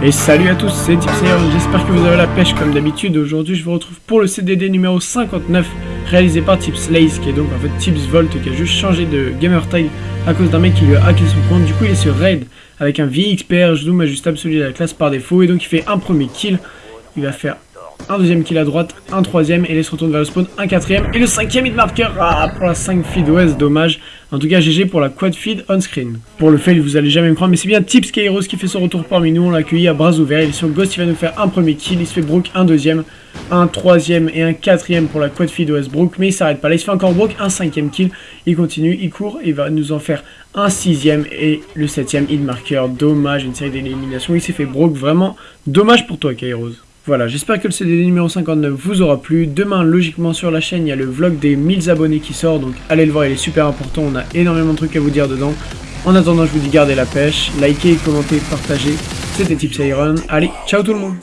Et salut à tous, c'est Tipsayer, j'espère que vous avez la pêche comme d'habitude. Aujourd'hui, je vous retrouve pour le CDD numéro 59, réalisé par Tipslaze, qui est donc en fait Tipsvolt, qui a juste changé de gamertag à cause d'un mec qui lui a hacké son compte. Du coup, il est sur Raid avec un VXPR, zoom ajustable celui de la classe par défaut, et donc il fait un premier kill. Il va faire un deuxième kill à droite, un troisième, et se retourne vers le spawn, un quatrième, et le cinquième hit marker, ah, pour la 5 feed ouest, dommage. En tout cas, GG pour la quad feed on screen. Pour le fail, vous allez jamais me croire, mais c'est bien Tips Kairos qui fait son retour parmi nous, on l'a accueilli à bras ouverts, il est sur Ghost, il va nous faire un premier kill, il se fait broke un deuxième, un troisième et un quatrième pour la quad feed ouest broke, mais il s'arrête pas là, il se fait encore broke, un cinquième kill, il continue, il court, il va nous en faire un sixième et le septième hit marker, dommage, une série d'éliminations, il s'est fait broke, vraiment dommage pour toi Kairos. Voilà, j'espère que le CDD numéro 59 vous aura plu. Demain, logiquement, sur la chaîne, il y a le vlog des 1000 abonnés qui sort. Donc, allez le voir, il est super important. On a énormément de trucs à vous dire dedans. En attendant, je vous dis gardez la pêche, likez, commentez, partagez. C'était Tips Iron. Allez, ciao tout le monde